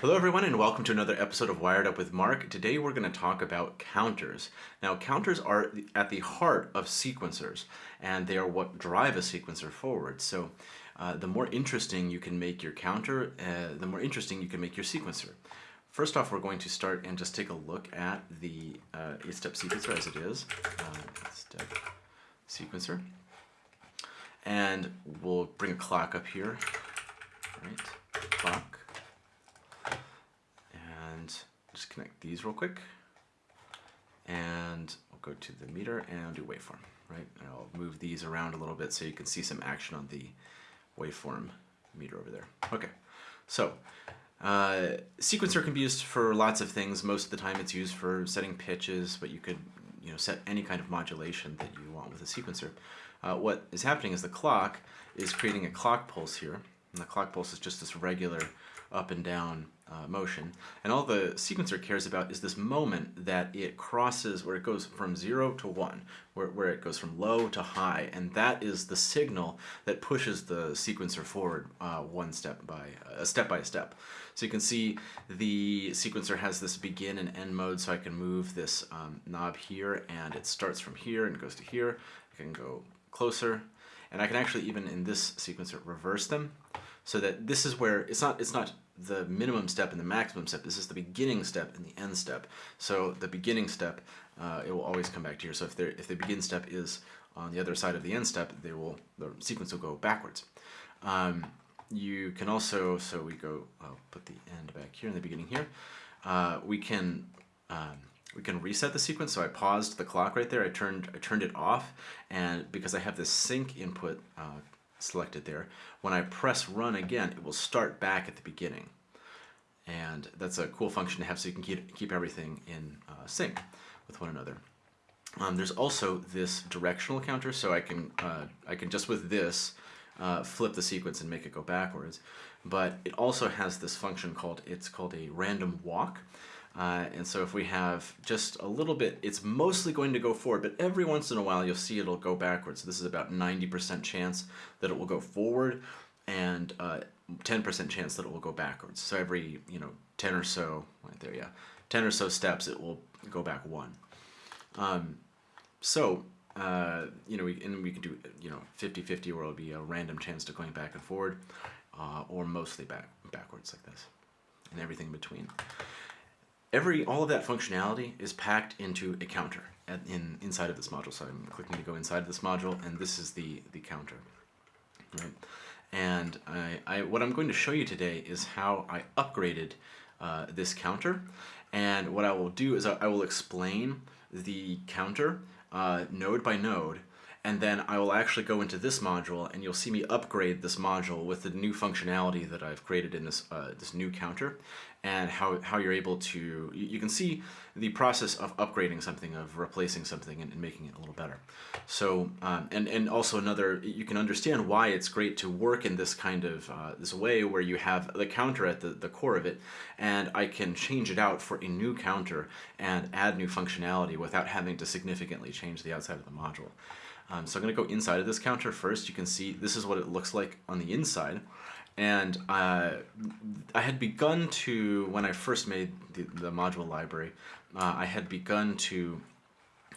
Hello everyone and welcome to another episode of Wired Up with Mark. Today we're going to talk about counters. Now counters are at the heart of sequencers and they are what drive a sequencer forward. So uh, the more interesting you can make your counter, uh, the more interesting you can make your sequencer. First off, we're going to start and just take a look at the uh, 8-step sequencer as it is. Uh, step sequencer. And we'll bring a clock up here. Right, clock just connect these real quick. And we'll go to the meter and do waveform, right? And I'll move these around a little bit so you can see some action on the waveform meter over there. Okay, so uh, sequencer can be used for lots of things. Most of the time it's used for setting pitches, but you could you know, set any kind of modulation that you want with a sequencer. Uh, what is happening is the clock is creating a clock pulse here, and the clock pulse is just this regular up and down uh, motion. And all the sequencer cares about is this moment that it crosses, where it goes from zero to one, where, where it goes from low to high. And that is the signal that pushes the sequencer forward uh, one step by, uh, step by step. So you can see the sequencer has this begin and end mode, so I can move this um, knob here, and it starts from here and goes to here. I can go closer, and I can actually even in this sequencer reverse them so that this is where it's not it's not the minimum step and the maximum step. This is the beginning step and the end step. So the beginning step, uh, it will always come back to here. So if, if the begin step is on the other side of the end step, they will the sequence will go backwards. Um, you can also, so we go, I'll put the end back here in the beginning here. Uh, we can um, we can reset the sequence. So I paused the clock right there. I turned I turned it off, and because I have this sync input uh, selected there. When I press run again, it will start back at the beginning. And that's a cool function to have so you can keep, keep everything in uh, sync with one another. Um, there's also this directional counter, so I can, uh, I can just with this uh, flip the sequence and make it go backwards. But it also has this function called, it's called a random walk. Uh, and so if we have just a little bit, it's mostly going to go forward, but every once in a while you'll see it'll go backwards. So this is about 90% chance that it will go forward and 10% uh, chance that it will go backwards. So every, you know, 10 or so, right there, yeah, 10 or so steps, it will go back one. Um, so, uh, you know, we, and we can do, you know, 50-50 where it'll be a random chance to going back and forward, uh, or mostly back backwards like this, and everything in between every all of that functionality is packed into a counter at, in inside of this module. So I'm clicking to go inside of this module, and this is the the counter, right? And I, I what I'm going to show you today is how I upgraded uh, this counter, and what I will do is I, I will explain the counter uh, node by node and then I will actually go into this module and you'll see me upgrade this module with the new functionality that I've created in this, uh, this new counter and how, how you're able to, you can see the process of upgrading something, of replacing something and, and making it a little better. So, um, and, and also another, you can understand why it's great to work in this kind of, uh, this way where you have the counter at the, the core of it and I can change it out for a new counter and add new functionality without having to significantly change the outside of the module. Um, so I'm going to go inside of this counter first. You can see this is what it looks like on the inside. And uh, I had begun to, when I first made the, the module library, uh, I had begun to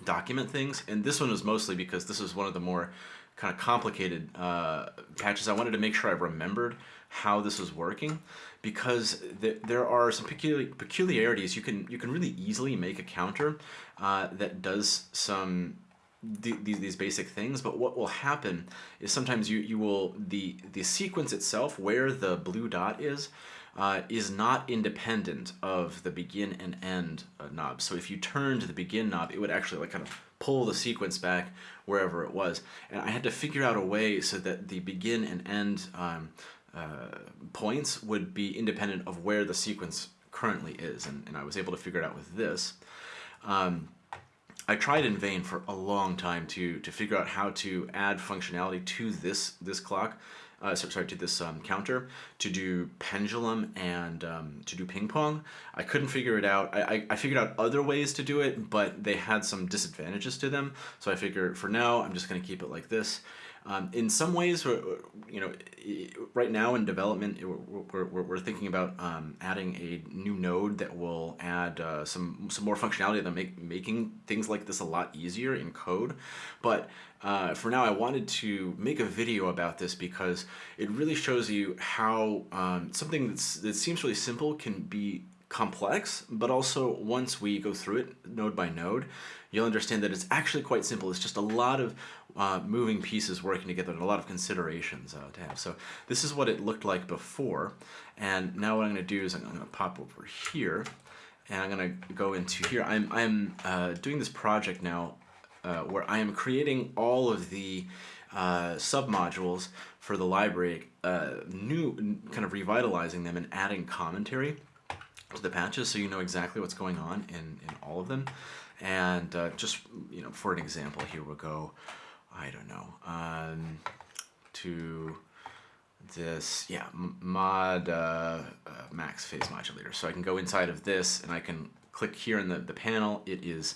document things. And this one was mostly because this was one of the more kind of complicated uh, patches. I wanted to make sure I remembered how this was working because th there are some peculiar peculiarities. You can, you can really easily make a counter uh, that does some these, these basic things, but what will happen is sometimes you, you will, the, the sequence itself, where the blue dot is, uh, is not independent of the begin and end uh, knob. So if you turned the begin knob, it would actually like kind of pull the sequence back wherever it was. And I had to figure out a way so that the begin and end um, uh, points would be independent of where the sequence currently is. And, and I was able to figure it out with this. Um, I tried in vain for a long time to to figure out how to add functionality to this this clock, uh, sorry to this um, counter to do pendulum and um, to do ping pong. I couldn't figure it out. I, I, I, figured out other ways to do it, but they had some disadvantages to them. So I figured for now I'm just going to keep it like this. Um, in some ways, you know, right now in development, we're, we're, we're thinking about um, adding a new node that will add uh, some some more functionality that make making things like this a lot easier in code. But uh, for now, I wanted to make a video about this because it really shows you how um, something that's, that seems really simple can be complex, but also once we go through it node by node, you'll understand that it's actually quite simple. It's just a lot of uh, moving pieces working together and a lot of considerations uh, to have. So this is what it looked like before. And now what I'm going to do is I'm going to pop over here and I'm going to go into here. I'm, I'm uh, doing this project now uh, where I am creating all of the uh, submodules for the library, uh, new, kind of revitalizing them and adding commentary to the patches so you know exactly what's going on in, in all of them. And just, you know, for an example, here we'll go, I don't know, um, to this, yeah, mod uh, uh, max phase modulator. So I can go inside of this and I can click here in the, the panel. It is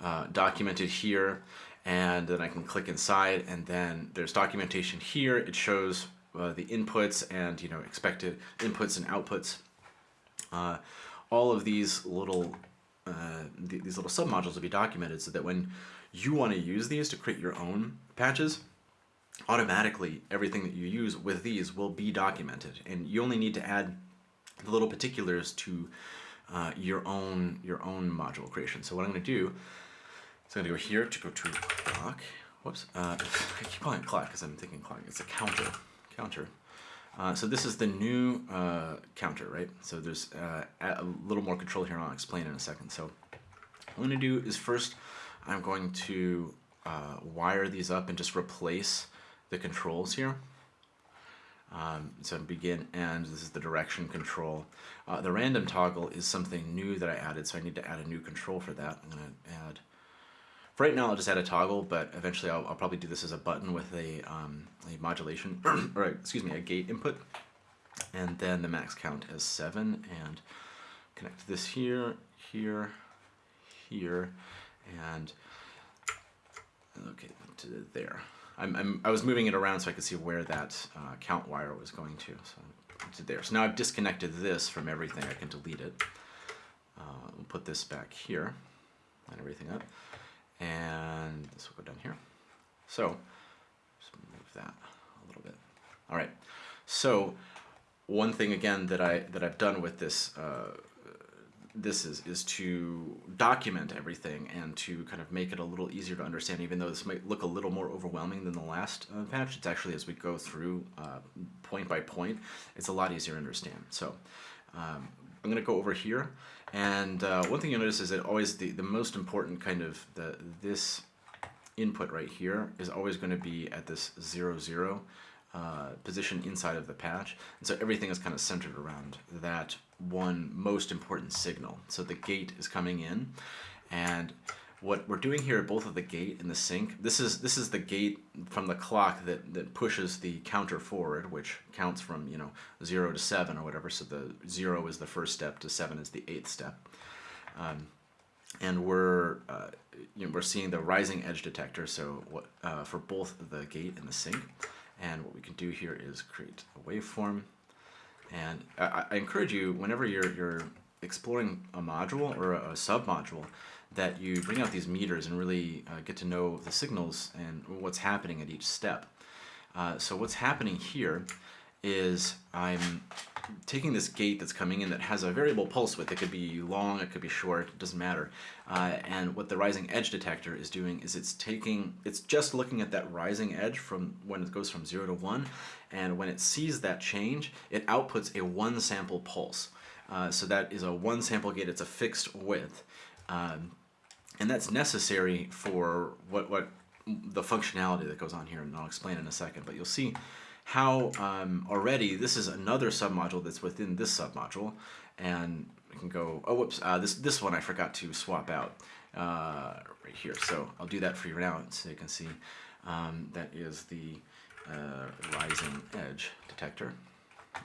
uh, documented here and then I can click inside and then there's documentation here. It shows uh, the inputs and, you know, expected inputs and outputs. Uh, all of these little uh, th these little submodules will be documented so that when you want to use these to create your own patches, automatically everything that you use with these will be documented and you only need to add the little particulars to uh, your own your own module creation. So what I'm going to do is I'm going to go here to go to clock. Whoops. Uh, I keep calling it clock because I'm thinking clock. It's a counter. Counter. Uh, so this is the new uh, counter, right? So there's uh, a little more control here, I'll explain in a second. So what I'm going to do is first I'm going to uh, wire these up and just replace the controls here. Um, so begin and this is the direction control. Uh, the random toggle is something new that I added, so I need to add a new control for that. I'm to add for right now, I'll just add a toggle, but eventually I'll, I'll probably do this as a button with a, um, a modulation, or excuse me, a gate input, and then the max count as 7, and connect this here, here, here, and okay, to there. I'm, I'm, I was moving it around so I could see where that uh, count wire was going to, so to there. So now I've disconnected this from everything. I can delete it. Uh, we'll put this back here, line everything up and this will go down here. So just move that a little bit. All right. So one thing again that I that I've done with this uh, this is is to document everything and to kind of make it a little easier to understand. Even though this might look a little more overwhelming than the last uh, patch, it's actually as we go through uh, point by point, it's a lot easier to understand. So um, I'm going to go over here and uh, one thing you'll notice is that always the, the most important kind of the this input right here is always going to be at this zero zero uh, position inside of the patch. And so everything is kind of centered around that one most important signal. So the gate is coming in and what we're doing here, both of the gate and the sync, this is this is the gate from the clock that, that pushes the counter forward, which counts from you know zero to seven or whatever. So the zero is the first step, to seven is the eighth step. Um, and we're uh, you know, we're seeing the rising edge detector. So what uh, for both the gate and the sync. And what we can do here is create a waveform. And I, I encourage you, whenever you're you're exploring a module or a, a submodule, that you bring out these meters and really uh, get to know the signals and what's happening at each step. Uh, so what's happening here is I'm taking this gate that's coming in that has a variable pulse width. It could be long, it could be short, it doesn't matter. Uh, and what the rising edge detector is doing is it's taking, it's just looking at that rising edge from when it goes from 0 to 1, and when it sees that change, it outputs a one sample pulse. Uh, so that is a one sample gate, it's a fixed width. Um, and that's necessary for what, what the functionality that goes on here, and I'll explain in a second, but you'll see how um, already this is another submodule that's within this submodule, and we can go, oh whoops, uh, this, this one I forgot to swap out uh, right here, so I'll do that for you now so you can see um, that is the uh, rising edge detector,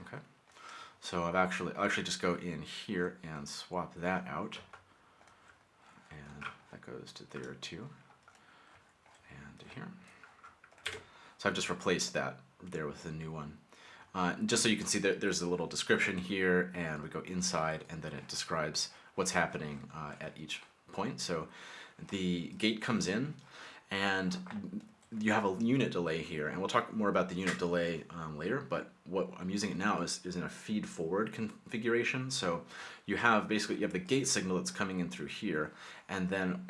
okay? So I've actually, I'll actually just go in here and swap that out And that goes to there too, and to here. So I've just replaced that there with the new one. Uh, just so you can see that there's a little description here and we go inside and then it describes what's happening uh, at each point. So the gate comes in and you have a unit delay here and we'll talk more about the unit delay um, later but what I'm using it now is, is in a feed forward configuration so you have basically you have the gate signal that's coming in through here and then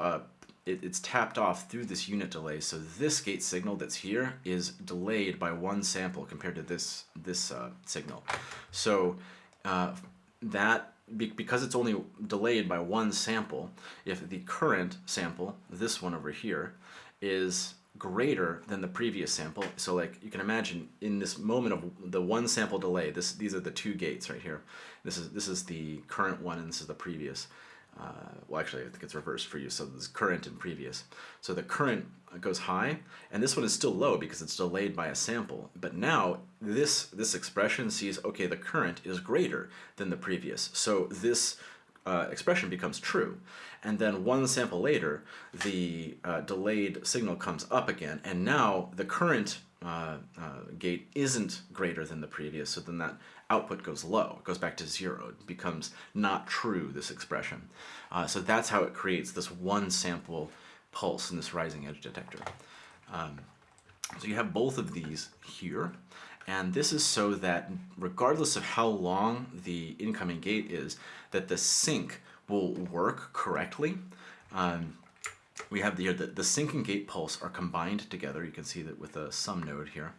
it, it's tapped off through this unit delay. So this gate signal that's here is delayed by one sample compared to this this uh, signal. So uh, that because it's only delayed by one sample, if the current sample, this one over here, is greater than the previous sample. So like you can imagine in this moment of the one sample delay, this these are the two gates right here. This is this is the current one and this is the previous uh, well actually I think it's reversed for you, so this current and previous. So the current goes high, and this one is still low because it's delayed by a sample. But now this, this expression sees, okay, the current is greater than the previous. So this uh, expression becomes true. And then one sample later, the uh, delayed signal comes up again, and now the current uh, uh, gate isn't greater than the previous, so then that output goes low, it goes back to zero, it becomes not true, this expression. Uh, so that's how it creates this one sample pulse in this rising edge detector. Um, so you have both of these here, and this is so that regardless of how long the incoming gate is, that the sync will work correctly. Um, we have the, the, the sync and gate pulse are combined together. You can see that with a sum node here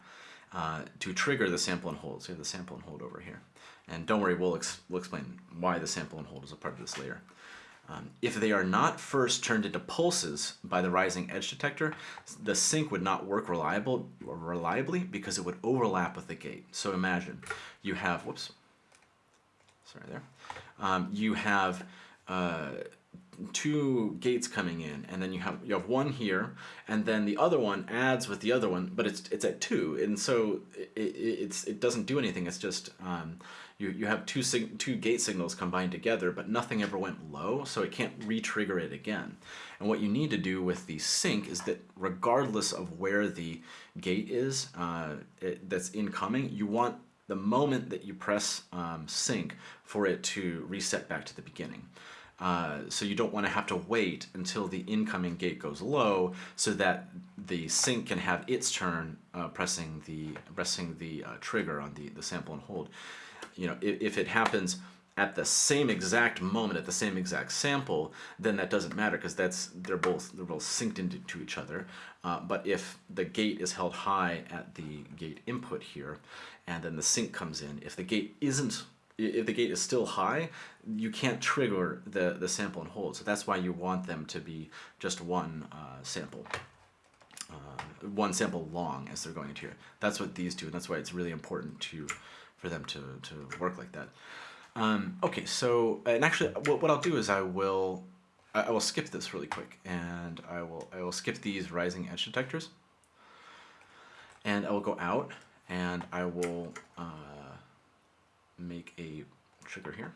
uh, to trigger the sample and hold. So have the sample and hold over here. And don't worry, we'll, ex we'll explain why the sample and hold is a part of this layer. Um, if they are not first turned into pulses by the rising edge detector, the sync would not work reliable, reliably because it would overlap with the gate. So imagine you have, whoops, sorry there, um, you have uh, two gates coming in and then you have you have one here and then the other one adds with the other one but it's it's at two and so it, it it's it doesn't do anything it's just um, you, you have two two gate signals combined together but nothing ever went low so it can't re-trigger it again and what you need to do with the sync is that regardless of where the gate is uh, it, that's incoming you want the moment that you press um, sync for it to reset back to the beginning. Uh, so you don't want to have to wait until the incoming gate goes low so that the sync can have its turn uh, pressing the pressing the uh, trigger on the, the sample and hold. You know, if, if, it happens at the same exact moment at the same exact sample, then that doesn't matter because that's they're both they're both synced into each other. Uh, but if the gate is held high at the gate input here, and then the sync comes in, if the gate isn't if the gate is still high, you can't trigger the, the sample and hold. So that's why you want them to be just one uh, sample, uh, one sample long as they're going into here. That's what these do, and that's why it's really important to for them to, to work like that. Um, okay, so, and actually what, what I'll do is I will, I, will skip this really quick, and I will, I will skip these rising edge detectors, and I will go out, and I will, uh, make a trigger here.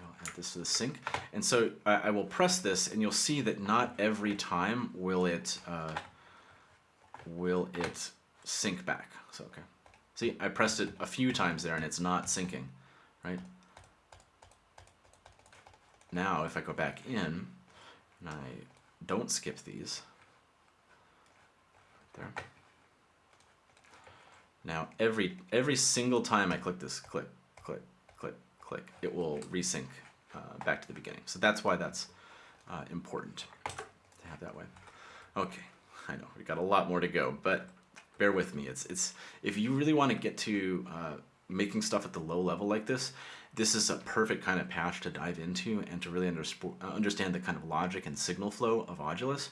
I'll add this to the sync. And so I, I, will press this and you'll see that not every time will it, uh, will it sync back. So, okay. See, I pressed it a few times there and it's not syncing, right? Now, if I go back in and I don't skip these, there, now every every single time I click this, click, click, click, click, it will resync uh, back to the beginning. So that's why that's uh, important to have that way. Okay, I know we got a lot more to go, but bear with me. It's it's if you really want to get to uh, making stuff at the low level like this, this is a perfect kind of patch to dive into and to really under, uh, understand the kind of logic and signal flow of Audulus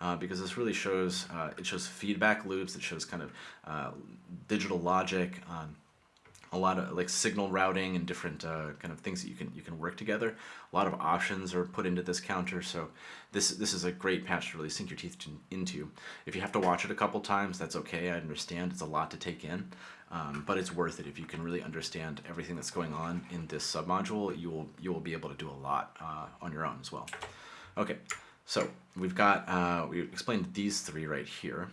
uh, because this really shows, uh, it shows feedback loops, it shows kind of uh, digital logic, um, a lot of like signal routing and different uh, kind of things that you can you can work together. A lot of options are put into this counter, so this this is a great patch to really sink your teeth to, into. If you have to watch it a couple times, that's okay. I understand it's a lot to take in, um, but it's worth it if you can really understand everything that's going on in this submodule. You will you will be able to do a lot uh, on your own as well. Okay. So we've got, uh, we explained these three right here.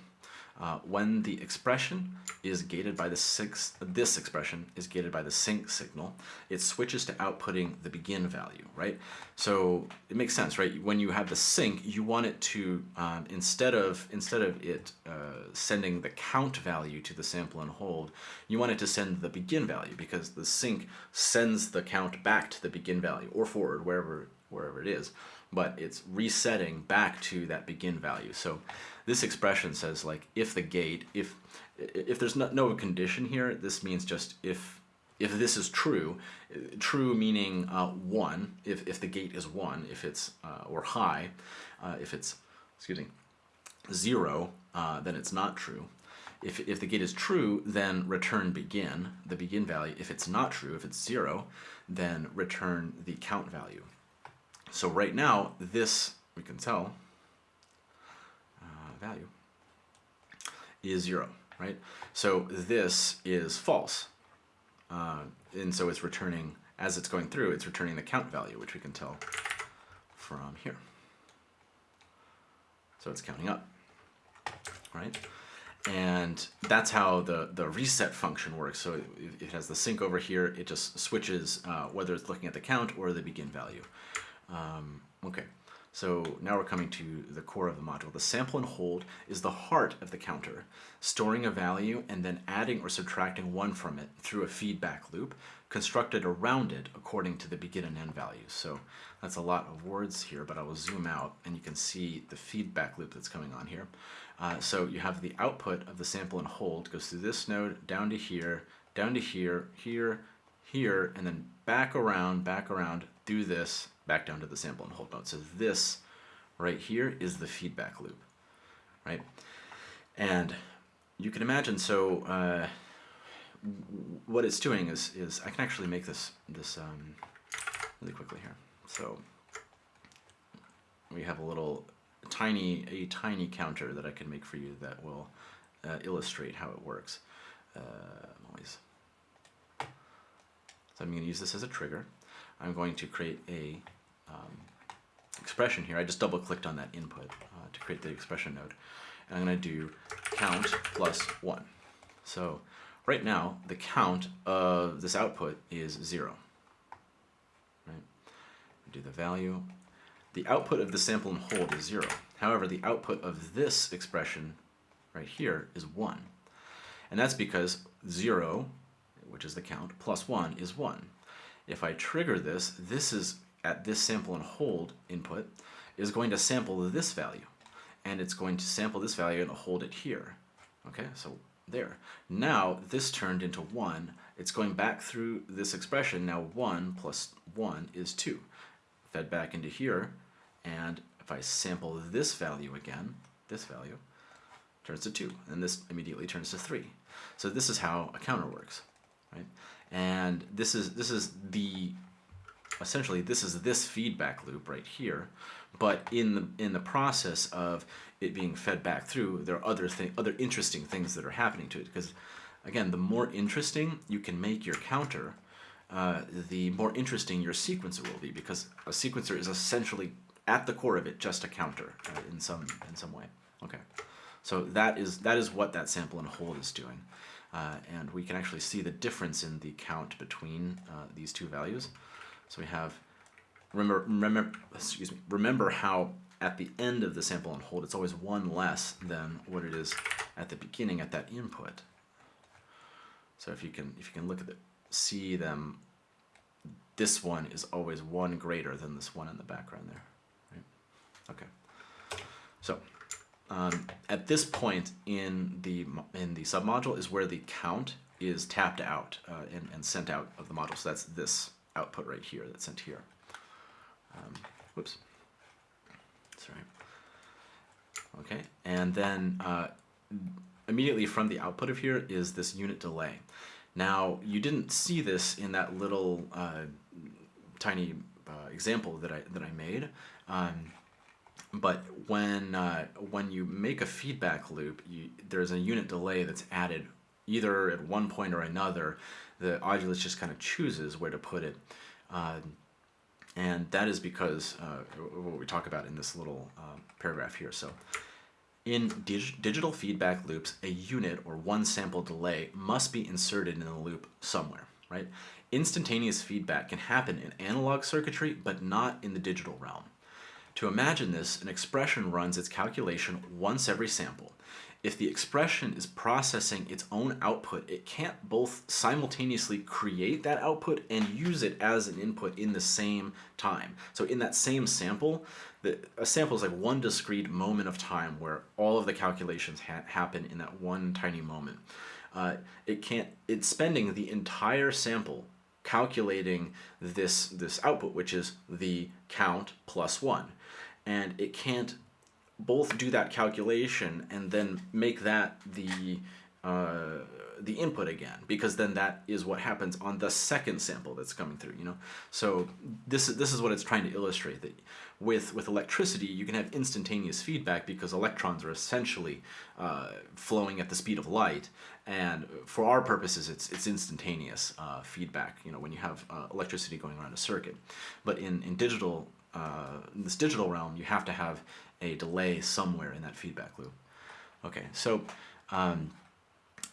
uh, when the expression is gated by the six, this expression is gated by the sync signal, it switches to outputting the begin value, right? So it makes sense, right? When you have the sync, you want it to um, instead of instead of it uh, sending the count value to the sample and hold, you want it to send the begin value because the sync sends the count back to the begin value or forward wherever wherever it is, but it's resetting back to that begin value. So this expression says like if the gate, if if there's no, no condition here, this means just if if this is true, true meaning uh, one, if, if the gate is one, if it's, uh, or high, uh, if it's, excuse me, zero, uh, then it's not true. If, if the gate is true, then return begin, the begin value. If it's not true, if it's zero, then return the count value. So right now, this, we can tell, uh, value is zero, right? So this is false. Uh, and so it's returning, as it's going through, it's returning the count value, which we can tell from here. So it's counting up, right? And that's how the, the reset function works. So it, it has the sync over here. It just switches uh, whether it's looking at the count or the begin value. Um, okay, so now we're coming to the core of the module. The sample and hold is the heart of the counter, storing a value and then adding or subtracting one from it through a feedback loop constructed around it according to the begin and end values. So that's a lot of words here, but I will zoom out and you can see the feedback loop that's coming on here. Uh, so you have the output of the sample and hold goes through this node down to here, down to here, here, here, and then back around, back around, do this, back down to the sample and hold note. So this right here is the feedback loop, right? And you can imagine, so uh, what it's doing is, is I can actually make this, this um, really quickly here. So we have a little tiny, a tiny counter that I can make for you that will uh, illustrate how it works. Uh. So I'm going to use this as a trigger. I'm going to create a um, expression here. I just double clicked on that input uh, to create the expression node. And I'm going to do count plus 1. So right now, the count of this output is 0. Right? Do the value. The output of the sample and hold is 0. However, the output of this expression right here is 1. And that's because 0, which is the count, plus 1 is 1. If I trigger this, this is at this sample and hold input is going to sample this value. And it's going to sample this value and hold it here. Okay, so there. Now this turned into 1. It's going back through this expression. Now 1 plus 1 is 2. Fed back into here. And if I sample this value again, this value, turns to 2. And this immediately turns to 3. So this is how a counter works. Right? And this is this is the essentially this is this feedback loop right here but in the in the process of it being fed back through there are other thing other interesting things that are happening to it because again the more interesting you can make your counter uh, the more interesting your sequencer will be because a sequencer is essentially at the core of it just a counter uh, in some in some way. Okay. So that is that is what that sample and hold is doing. Uh, and we can actually see the difference in the count between uh, these two values so we have, remember, remember, excuse me, remember how at the end of the sample and hold, it's always one less than what it is at the beginning at that input. So if you can, if you can look at it, see them, this one is always one greater than this one in the background there. Right? Okay. So um, at this point in the in the submodule is where the count is tapped out uh, and, and sent out of the module. So that's this output right here that's sent here. Um, whoops. Sorry. Okay, and then uh, immediately from the output of here is this unit delay. Now, you didn't see this in that little uh, tiny uh, example that I, that I made, um, but when, uh, when you make a feedback loop, you, there's a unit delay that's added either at one point or another the Audulus just kind of chooses where to put it. Uh, and that is because uh, what we talk about in this little uh, paragraph here. So In dig digital feedback loops, a unit or one sample delay must be inserted in the loop somewhere, right? Instantaneous feedback can happen in analog circuitry, but not in the digital realm. To imagine this, an expression runs its calculation once every sample. If the expression is processing its own output, it can't both simultaneously create that output and use it as an input in the same time. So in that same sample, the, a sample is like one discrete moment of time where all of the calculations ha happen in that one tiny moment. Uh, it can't, it's spending the entire sample calculating this, this output, which is the count plus one and it can't both do that calculation and then make that the uh, the input again because then that is what happens on the second sample that's coming through you know? So this is this is what it's trying to illustrate that with with electricity you can have instantaneous feedback because electrons are essentially uh, flowing at the speed of light and for our purposes it's it's instantaneous uh, feedback you know when you have uh, electricity going around a circuit. But in in digital uh, in this digital realm, you have to have a delay somewhere in that feedback loop. Okay, so, um,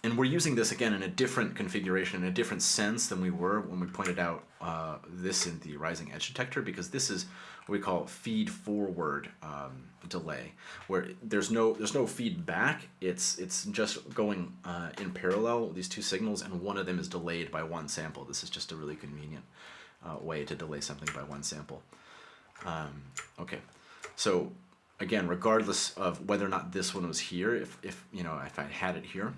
and we're using this again in a different configuration, in a different sense than we were when we pointed out uh, this in the rising edge detector, because this is what we call feed forward um, delay, where there's no there's no feedback. It's it's just going uh, in parallel these two signals, and one of them is delayed by one sample. This is just a really convenient uh, way to delay something by one sample. Um, okay, so again, regardless of whether or not this one was here, if, if you know if I had it here,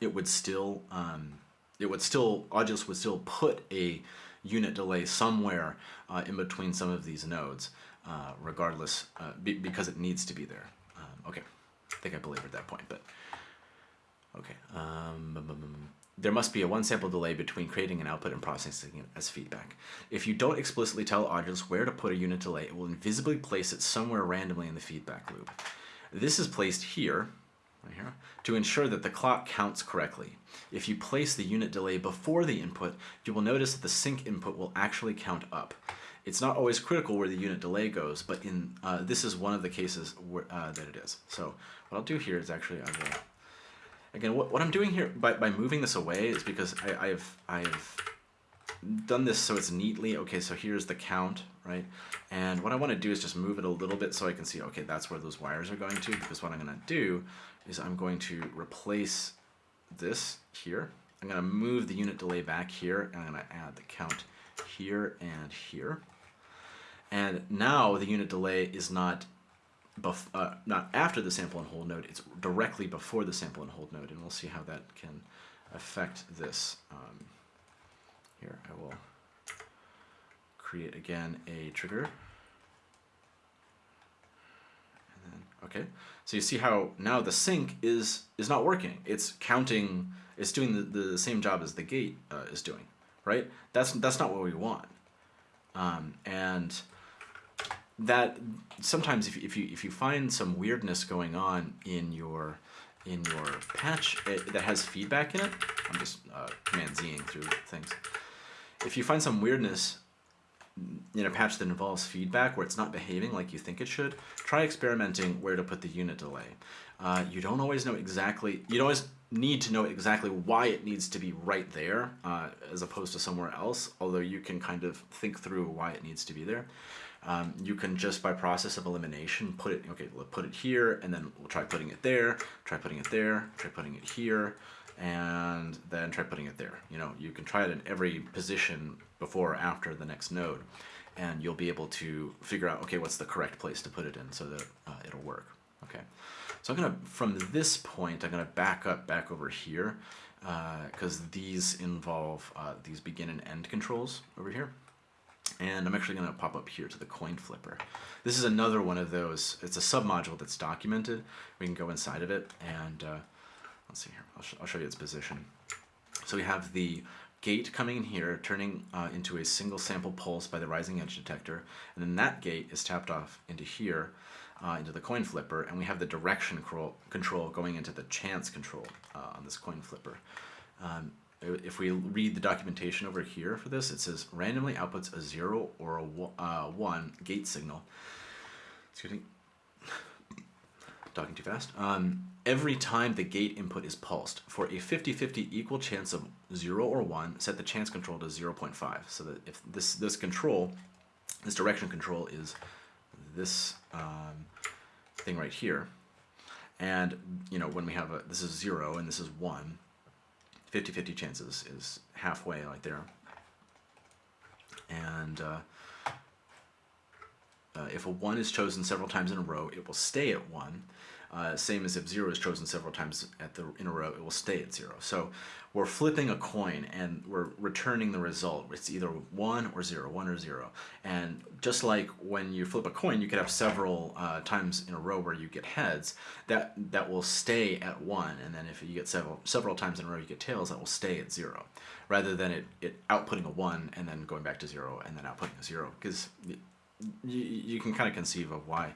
it would still um, it would still Audulus would still put a unit delay somewhere uh, in between some of these nodes, uh, regardless uh, be, because it needs to be there. Um, okay, I think I belabored that point, but okay. Um, there must be a one sample delay between creating an output and processing it as feedback. If you don't explicitly tell Audulus where to put a unit delay, it will invisibly place it somewhere randomly in the feedback loop. This is placed here, right here, to ensure that the clock counts correctly. If you place the unit delay before the input, you will notice that the sync input will actually count up. It's not always critical where the unit delay goes, but in uh, this is one of the cases where, uh, that it is. So what I'll do here is actually I will Again, what, what I'm doing here by, by moving this away is because I, I've, I've done this so it's neatly, okay, so here's the count, right? And what I want to do is just move it a little bit so I can see, okay, that's where those wires are going to, because what I'm going to do is I'm going to replace this here. I'm going to move the unit delay back here, and I'm going to add the count here and here. And now the unit delay is not bef uh, not after the sample and hold node, it's directly before the sample and hold node, and we'll see how that can affect this. Um, here, I will create again a trigger. Then, okay, so you see how now the sync is is not working. It's counting. It's doing the, the same job as the gate uh, is doing, right? That's that's not what we want. Um, and that sometimes if, if you if you find some weirdness going on in your in your patch it, that has feedback in it, I'm just uh, command Zing through things. If you find some weirdness in a patch that involves feedback where it's not behaving like you think it should, try experimenting where to put the unit delay. Uh, you don't always know exactly, you don't always need to know exactly why it needs to be right there uh, as opposed to somewhere else, although you can kind of think through why it needs to be there. Um, you can just by process of elimination put it, okay, we'll put it here and then we'll try putting it there, try putting it there, try putting it here, and then try putting it there. You know, you can try it in every position before or after the next node and you'll be able to figure out, okay, what's the correct place to put it in so that uh, it'll work. Okay, so I'm gonna, from this point, I'm gonna back up back over here because uh, these involve uh, these begin and end controls over here. And I'm actually going to pop up here to the coin flipper. This is another one of those, it's a submodule that's documented. We can go inside of it and uh, let's see here, I'll, sh I'll, show you its position. So we have the gate coming in here, turning uh, into a single sample pulse by the rising edge detector, and then that gate is tapped off into here, uh, into the coin flipper, and we have the direction control going into the chance control uh, on this coin flipper. Um, if we read the documentation over here for this, it says randomly outputs a 0 or a uh, 1 gate signal. Excuse me. talking too fast. Um, every time the gate input is pulsed, for a 50-50 equal chance of 0 or 1, set the chance control to 0.5. So that if this, this control, this direction control is this um, thing right here. And, you know, when we have a, this is 0 and this is 1, 50-50 chances is halfway like there. And uh, uh, if a 1 is chosen several times in a row, it will stay at 1. Uh, same as if 0 is chosen several times at the, in a row, it will stay at 0. So we're flipping a coin and we're returning the result. It's either 1 or zero, one or 0. And just like when you flip a coin, you could have several uh, times in a row where you get heads, that, that will stay at 1. And then if you get several, several times in a row you get tails, that will stay at 0. Rather than it, it outputting a 1 and then going back to 0 and then outputting a 0. Because you, you can kind of conceive of why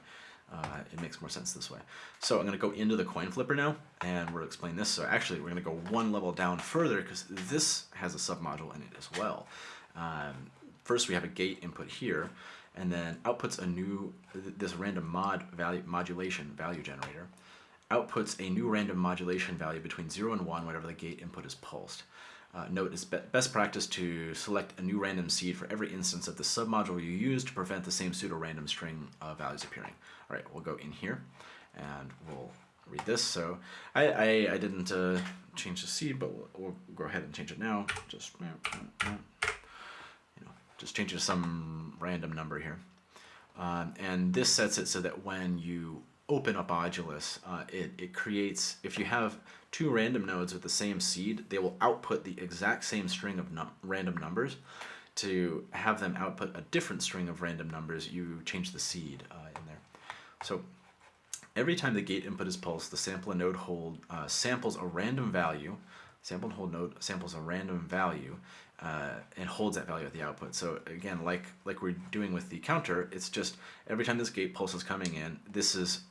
uh, it makes more sense this way. So I'm going to go into the coin flipper now, and we'll explain this. So actually, we're going to go one level down further because this has a submodule in it as well. Um, first, we have a gate input here, and then outputs a new, this random mod value modulation value generator, outputs a new random modulation value between 0 and 1 whenever the gate input is pulsed. Uh, note, it's be best practice to select a new random seed for every instance of the submodule you use to prevent the same pseudo-random string of values appearing. All right, we'll go in here and we'll read this. So I, I, I didn't uh, change the seed, but we'll, we'll, go ahead and change it now. Just, you know, just change it to some random number here. Um, and this sets it so that when you open up Audulus, uh, it, it creates, if you have two random nodes with the same seed, they will output the exact same string of num random numbers. To have them output a different string of random numbers, you change the seed uh, in there. So every time the gate input is pulsed, the sample node hold uh, samples a random value, sample and hold node samples a random value, uh, and holds that value at the output. So again, like like we're doing with the counter, it's just every time this gate pulse is coming in, this is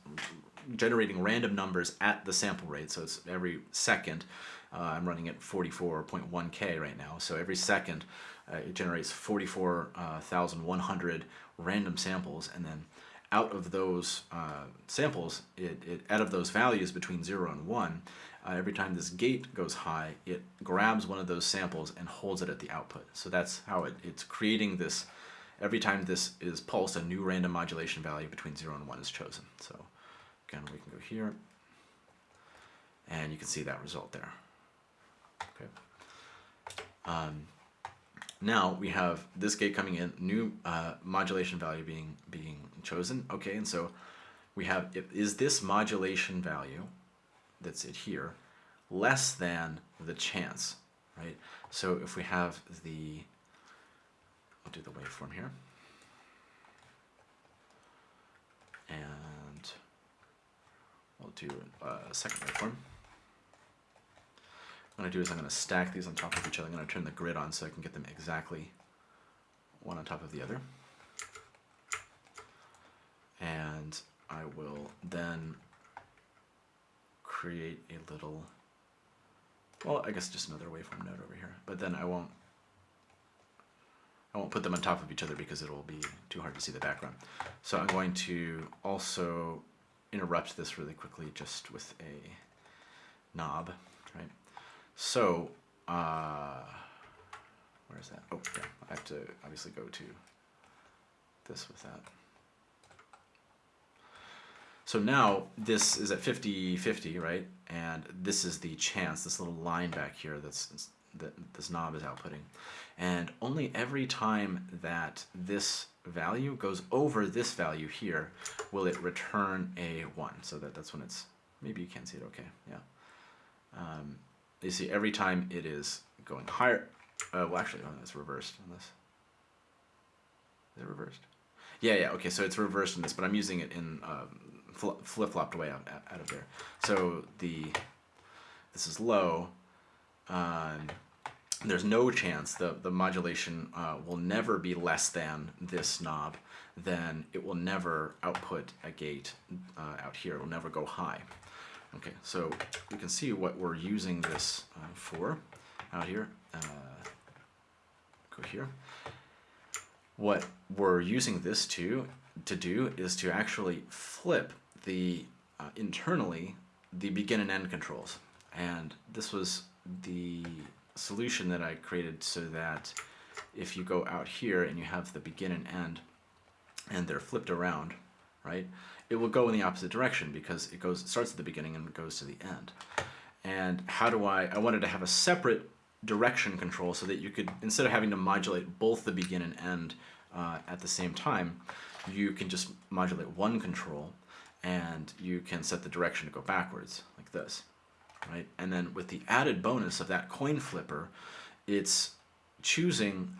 generating random numbers at the sample rate. So it's every second. Uh, I'm running at 44.1k right now. So every second, uh, it generates 44,100 random samples, and then out of those uh, samples, it, it, out of those values between 0 and 1, uh, every time this gate goes high, it grabs one of those samples and holds it at the output. So that's how it, it's creating this, every time this is pulsed, a new random modulation value between 0 and 1 is chosen. So again, we can go here, and you can see that result there. Okay. Um, now we have this gate coming in, new uh, modulation value being being chosen. Okay, and so we have, is this modulation value that's it here less than the chance, right? So if we have the, I'll do the waveform here. And we'll do a second waveform. What I'm to do is I'm going to stack these on top of each other. I'm going to turn the grid on so I can get them exactly one on top of the other. And I will then create a little, well, I guess just another waveform node over here. But then I won't, I won't put them on top of each other because it will be too hard to see the background. So I'm going to also interrupt this really quickly just with a knob, right? So, uh, where is that? Oh, yeah, I have to obviously go to this with that. So now this is at 50-50, right? And this is the chance, this little line back here that's that this knob is outputting. And only every time that this value goes over this value here will it return a 1. So that, that's when it's, maybe you can see it okay, yeah. Um, you see every time it is going higher, uh, well actually, oh, it's reversed on this. Is it reversed? Yeah, yeah, okay, so it's reversed in this, but I'm using it in um, flip-flopped way out, out of there. So the this is low. Um, there's no chance the, the modulation uh, will never be less than this knob, then it will never output a gate uh, out here. It will never go high. Okay, so we can see what we're using this uh, for out here. Uh, go here. What we're using this to to do is to actually flip the uh, internally the begin and end controls. And this was the solution that I created so that if you go out here and you have the begin and end and they're flipped around, right, it will go in the opposite direction because it goes starts at the beginning and goes to the end. And how do I, I wanted to have a separate direction control so that you could, instead of having to modulate both the begin and end uh, at the same time, you can just modulate one control and you can set the direction to go backwards like this, right? And then with the added bonus of that coin flipper, it's choosing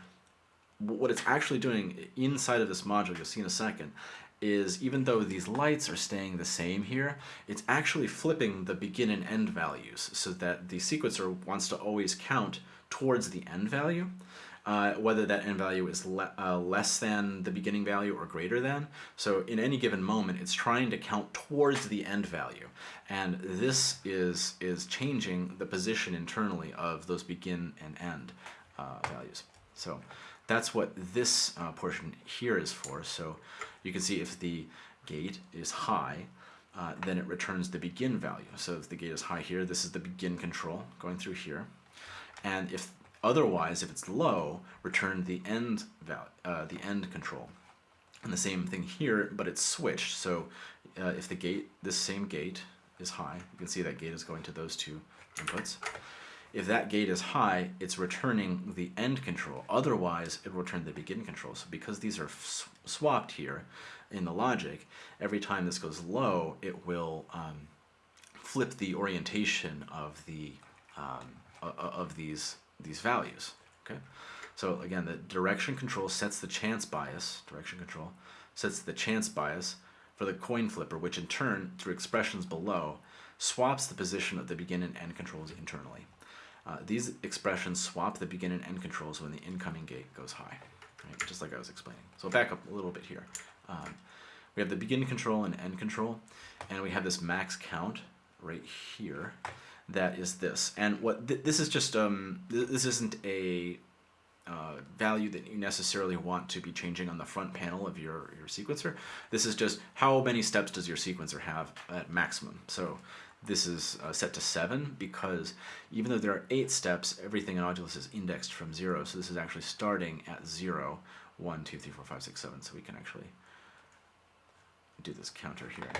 what it's actually doing inside of this module, you'll see in a second, is even though these lights are staying the same here, it's actually flipping the begin and end values so that the sequencer wants to always count towards the end value, uh, whether that end value is le uh, less than the beginning value or greater than. So in any given moment, it's trying to count towards the end value. And this is, is changing the position internally of those begin and end uh, values. So that's what this uh, portion here is for. So you can see if the gate is high, uh, then it returns the begin value. So if the gate is high here, this is the begin control going through here. And if otherwise, if it's low, return the end value, uh, the end control. And the same thing here, but it's switched. So uh, if the gate, this same gate is high, you can see that gate is going to those two inputs. If that gate is high, it's returning the end control. Otherwise, it will return the begin control. So because these are swapped here in the logic, every time this goes low, it will um, flip the orientation of the um, of these these values. Okay, so again, the direction control sets the chance bias. Direction control sets the chance bias for the coin flipper, which in turn, through expressions below, swaps the position of the begin and end controls internally. Uh, these expressions swap the begin and end controls when the incoming gate goes high, right? just like I was explaining. So back up a little bit here. Um, we have the begin control and end control, and we have this max count right here that is this. And what th this is just, um, th this isn't a uh, value that you necessarily want to be changing on the front panel of your, your sequencer. This is just how many steps does your sequencer have at maximum. So this is uh, set to 7 because even though there are 8 steps, everything in Audulus is indexed from 0. So this is actually starting at 0, 1, 2, 3, 4, 5, 6, 7. So we can actually do this counter here.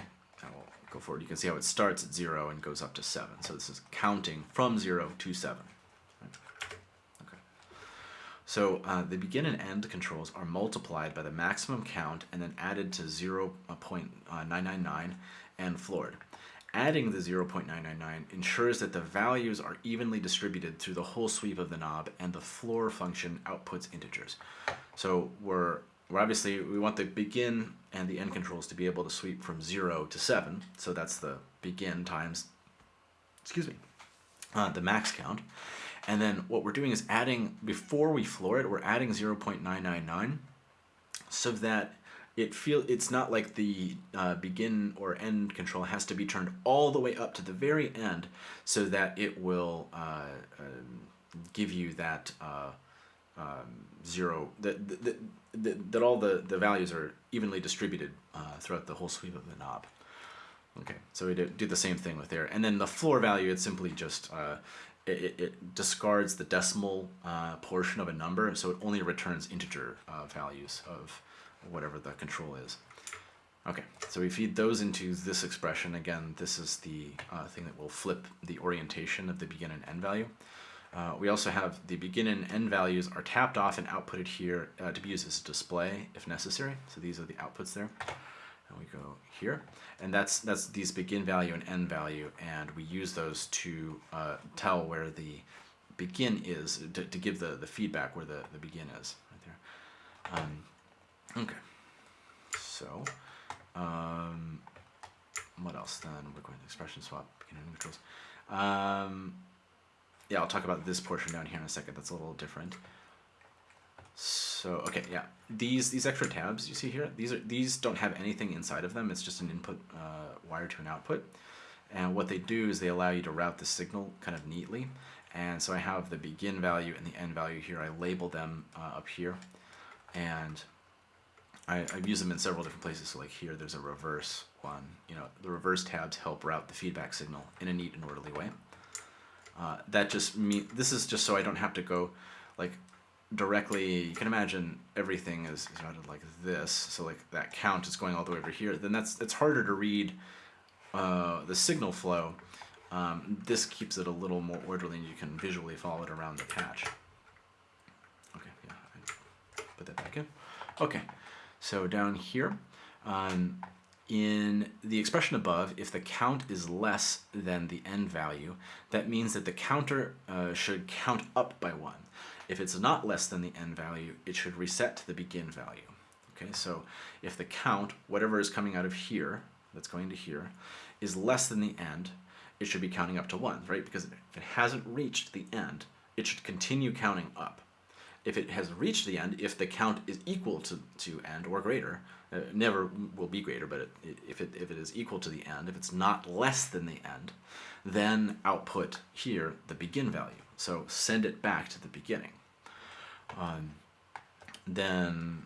And we'll go forward. You can see how it starts at 0 and goes up to 7. So this is counting from 0 to 7. Okay. So uh, the begin and end controls are multiplied by the maximum count and then added to 0 0.999 and floored. Adding the 0.999 ensures that the values are evenly distributed through the whole sweep of the knob and the floor function outputs integers. So we're, we're obviously, we want the begin and the end controls to be able to sweep from 0 to 7. So that's the begin times, excuse me, uh, the max count. And then what we're doing is adding, before we floor it, we're adding 0.999 so that it feel it's not like the uh, begin or end control has to be turned all the way up to the very end so that it will uh, uh, give you that uh, um, zero that, that, that, all the, the values are evenly distributed uh, throughout the whole sweep of the knob. Okay, so we do, do the same thing with there. And then the floor value, it's simply just, uh, it, it, discards the decimal portion of a number, so it only returns integer values of whatever the control is. Okay, so we feed those into this expression. Again, this is the uh, thing that will flip the orientation of the begin and end value. Uh, we also have the begin and end values are tapped off and outputted here uh, to be used as a display if necessary. So these are the outputs there. And we go here. And that's, that's these begin value and end value. And we use those to uh, tell where the begin is, to, to give the, the feedback where the, the begin is right there. Um, Okay. So, um, what else then? We're going to expression swap, beginning neutrals. Um, yeah, I'll talk about this portion down here in a second. That's a little different. So, okay, yeah. These these extra tabs you see here, these are these don't have anything inside of them. It's just an input uh, wire to an output. And what they do is they allow you to route the signal kind of neatly. And so I have the begin value and the end value here. I label them uh, up here. And I, I've used them in several different places. So like here, there's a reverse one. You know, the reverse tabs help route the feedback signal in a neat and orderly way. Uh, that just mean this is just so I don't have to go like directly. You can imagine everything is, is routed like this. So like that count is going all the way over here. Then that's it's harder to read uh, the signal flow. Um, this keeps it a little more orderly, and you can visually follow it around the patch. Okay, yeah, I put that back in. Okay, so down here, um, in the expression above, if the count is less than the end value, that means that the counter uh, should count up by one. If it's not less than the end value, it should reset to the begin value. Okay, so if the count, whatever is coming out of here, that's going to here, is less than the end, it should be counting up to one, right? Because if it hasn't reached the end, it should continue counting up. If it has reached the end, if the count is equal to, to end or greater, uh, never will be greater, but it, it, if, it, if it is equal to the end, if it's not less than the end, then output here the begin value. So send it back to the beginning. Um, then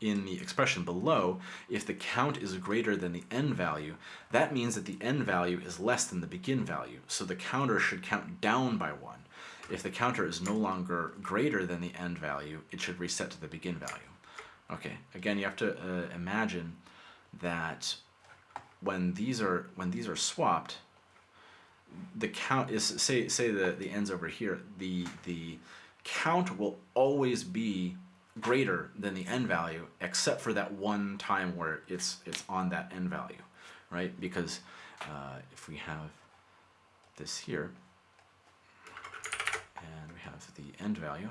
in the expression below, if the count is greater than the end value, that means that the end value is less than the begin value. So the counter should count down by one. If the counter is no longer greater than the end value, it should reset to the begin value. Okay, again, you have to uh, imagine that when these are when these are swapped, the count is say say the the ends over here. The the count will always be greater than the end value, except for that one time where it's it's on that end value, right? Because uh, if we have this here, and we have the end value,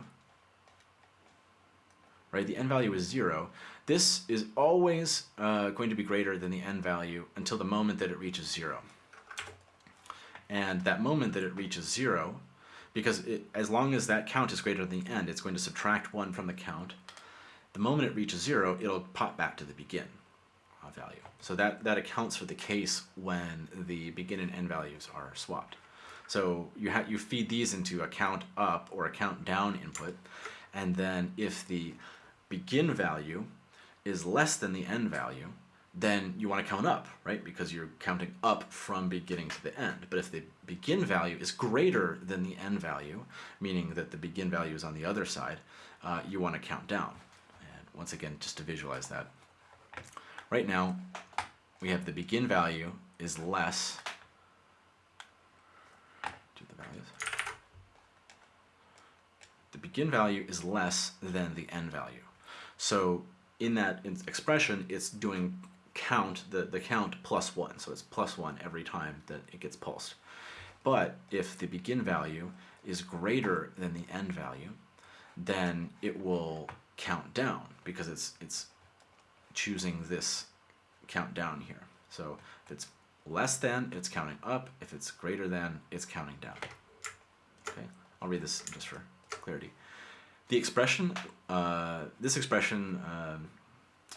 right? The n value is zero. This is always uh, going to be greater than the n value until the moment that it reaches zero. And that moment that it reaches zero, because it, as long as that count is greater than the end, it's going to subtract one from the count. The moment it reaches zero, it'll pop back to the begin uh, value. So that, that accounts for the case when the begin and end values are swapped. So you, you feed these into a count up or a count down input, and then if the begin value is less than the end value, then you want to count up, right? Because you're counting up from beginning to the end. But if the begin value is greater than the end value, meaning that the begin value is on the other side, uh, you want to count down. And once again, just to visualize that. Right now, we have the begin value is less the values. The begin value is less than the end value. So in that expression, it's doing count, the, the count plus one. So it's plus one every time that it gets pulsed. But if the begin value is greater than the end value, then it will count down because it's, it's choosing this count down here. So if it's less than, it's counting up. If it's greater than, it's counting down. Okay, I'll read this just for clarity. The expression, uh, this expression, um,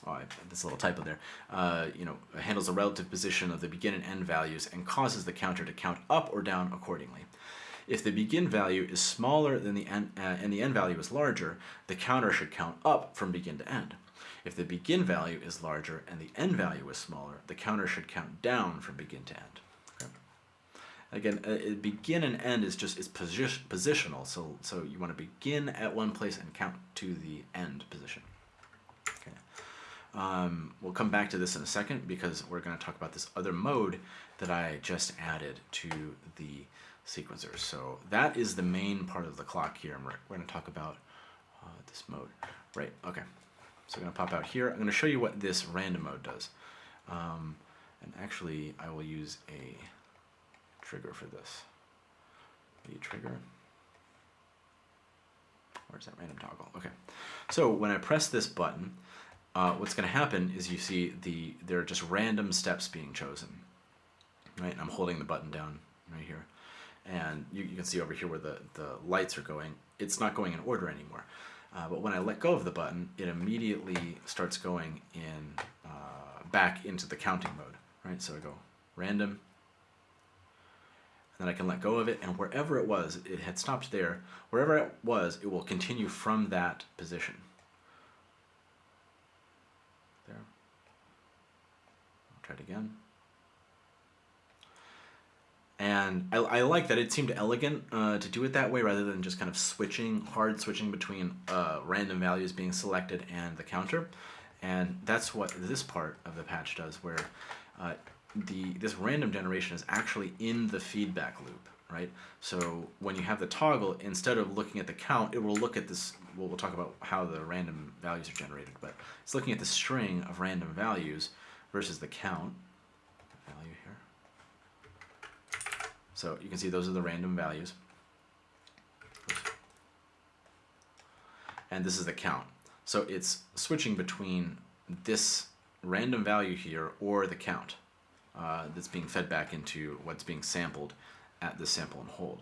oh, I, this little typo there, uh, you know, handles the relative position of the begin and end values and causes the counter to count up or down accordingly. If the begin value is smaller than the end, uh, and the end value is larger, the counter should count up from begin to end. If the begin value is larger and the end value is smaller, the counter should count down from begin to end. Again, uh, begin and end is just is posi positional, so so you want to begin at one place and count to the end position. Okay. Um, we'll come back to this in a second because we're going to talk about this other mode that I just added to the sequencer. So that is the main part of the clock here, and we're, we're going to talk about uh, this mode. Right, okay. So I'm going to pop out here. I'm going to show you what this random mode does. Um, and actually, I will use a trigger for this. The trigger. Where's that random toggle? Okay. So when I press this button, uh, what's going to happen is you see the there are just random steps being chosen. Right, and I'm holding the button down right here, and you, you can see over here where the the lights are going. It's not going in order anymore. Uh, but when I let go of the button, it immediately starts going in uh, back into the counting mode. Right, so I go random, then I can let go of it, and wherever it was, it had stopped there, wherever it was, it will continue from that position. There. I'll Try it again. And I, I like that it seemed elegant uh, to do it that way rather than just kind of switching, hard switching between uh, random values being selected and the counter. And that's what this part of the patch does where uh, the this random generation is actually in the feedback loop, right? So when you have the toggle, instead of looking at the count, it will look at this, well, we'll talk about how the random values are generated, but it's looking at the string of random values versus the count value here. So you can see those are the random values. And this is the count. So it's switching between this random value here or the count uh, that's being fed back into what's being sampled at the sample and hold.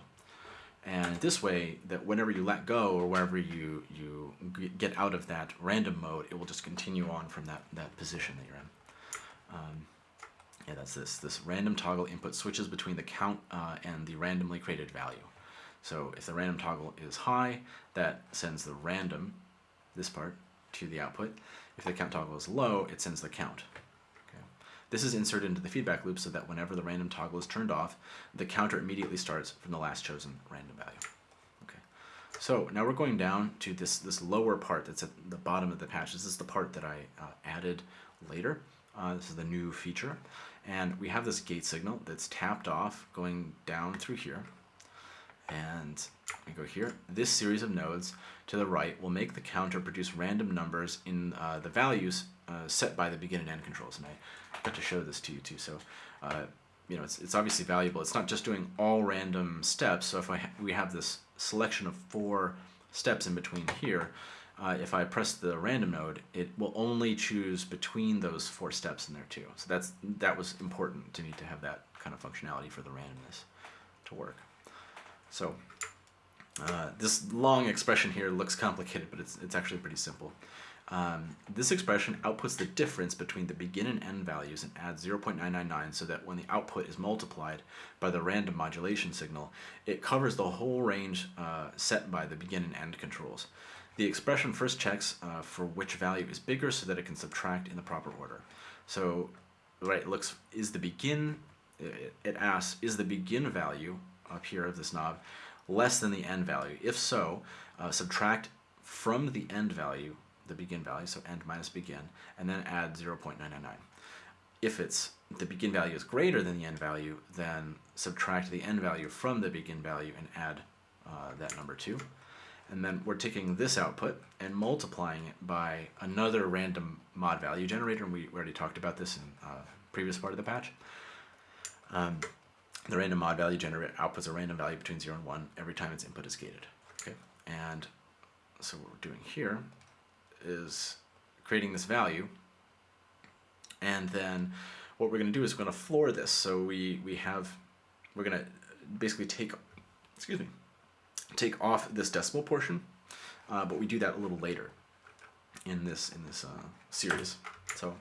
And this way, that whenever you let go or wherever you, you get out of that random mode, it will just continue on from that, that position that you're in. Um, yeah, that's this. This random toggle input switches between the count uh, and the randomly created value. So if the random toggle is high, that sends the random, this part, to the output. If the count toggle is low, it sends the count. This is inserted into the feedback loop so that whenever the random toggle is turned off, the counter immediately starts from the last chosen random value. Okay. So now we're going down to this, this lower part that's at the bottom of the patch. This is the part that I uh, added later. Uh, this is the new feature. And we have this gate signal that's tapped off going down through here. And we go here. This series of nodes to the right will make the counter produce random numbers in uh, the values uh, set by the begin and end controls. And I got to show this to you too. So, uh, you know, it's, it's obviously valuable. It's not just doing all random steps. So if I ha we have this selection of four steps in between here, uh, if I press the random node, it will only choose between those four steps in there too. So that's that was important to need to have that kind of functionality for the randomness to work. So uh, this long expression here looks complicated, but it's, it's actually pretty simple. Um, this expression outputs the difference between the begin and end values and adds 0.999 so that when the output is multiplied by the random modulation signal, it covers the whole range uh, set by the begin and end controls. The expression first checks uh, for which value is bigger so that it can subtract in the proper order. So, right, it looks, is the begin, it, it asks, is the begin value up here of this knob less than the end value? If so, uh, subtract from the end value, the begin value, so end minus begin, and then add 0.999. If it's the begin value is greater than the end value, then subtract the end value from the begin value and add uh, that number 2. And then we're taking this output and multiplying it by another random mod value generator, and we already talked about this in uh, previous part of the patch. Um, the random mod value generator outputs a random value between 0 and 1 every time its input is gated. Okay, And so what we're doing here is creating this value, and then what we're going to do is we're going to floor this. So we, we have, we're going to basically take, excuse me, take off this decimal portion, uh, but we do that a little later in this in this uh, series. So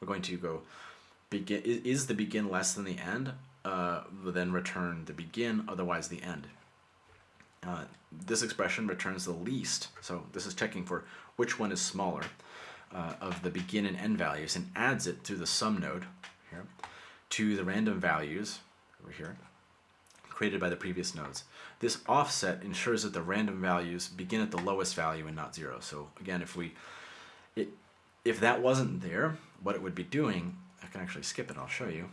we're going to go begin. Is the begin less than the end? Uh, then return the begin, otherwise the end. Uh, this expression returns the least, so this is checking for which one is smaller uh, of the begin and end values and adds it to the sum node here to the random values over here created by the previous nodes. This offset ensures that the random values begin at the lowest value and not zero. So again, if we, it, if that wasn't there, what it would be doing, I can actually skip it, I'll show you.